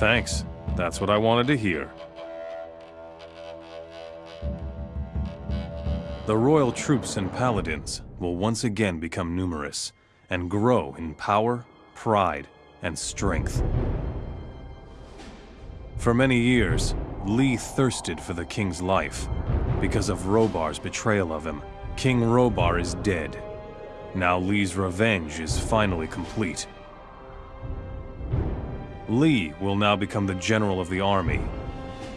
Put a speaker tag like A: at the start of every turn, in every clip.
A: Thanks. That's what I wanted to hear. The royal troops and paladins will once again become numerous and grow in power, pride, and strength. For many years, Lee thirsted for the king's life. Because of Rhobar's betrayal of him, King Rhobar is dead. Now Lee's revenge is finally complete. Lee will now become the general of the army.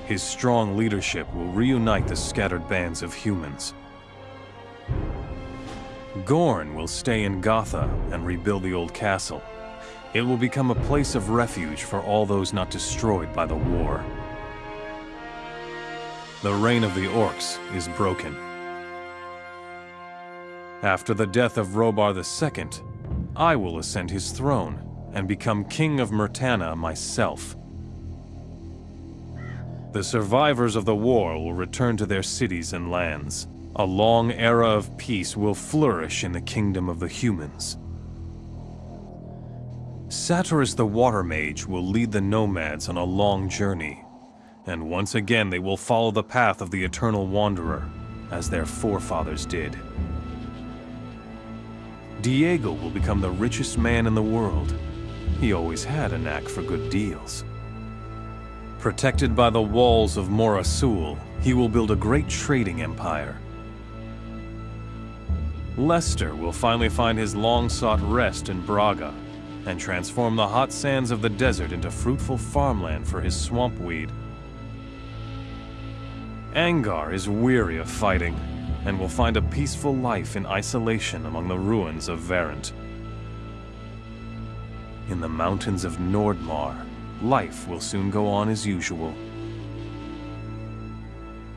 A: His strong leadership will reunite the scattered bands of humans. Gorn will stay in Gotha and rebuild the old castle. It will become a place of refuge for all those not destroyed by the war. The reign of the Orcs is broken. After the death of Rhobar II, I will ascend his throne and become King of Myrtana myself. The survivors of the war will return to their cities and lands. A long era of peace will flourish in the kingdom of the humans. Saturas the Water Mage will lead the nomads on a long journey, and once again they will follow the path of the Eternal Wanderer, as their forefathers did. Diego will become the richest man in the world. He always had a knack for good deals. Protected by the walls of Mora Sul, he will build a great trading empire. Lester will finally find his long-sought rest in Braga and transform the hot sands of the desert into fruitful farmland for his swamp weed. Angar is weary of fighting and will find a peaceful life in isolation among the ruins of Varant. In the mountains of Nordmar, life will soon go on as usual.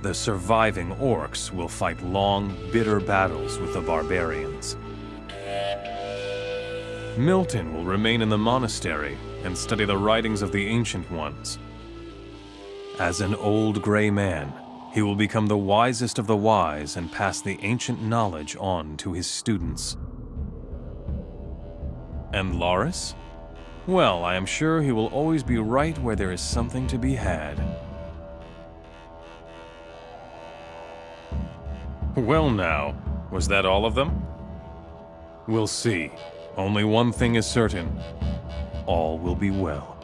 A: The surviving orcs will fight long, bitter battles with the barbarians. Milten will remain in the monastery and study the writings of the Ancient Ones. As an old gray man, he will become the wisest of the wise and pass the ancient knowledge on to his students. And Lares? Well, I am sure he will always be right where there is something to be had. Well now, was that all of them? We'll see. Only one thing is certain. All will be well.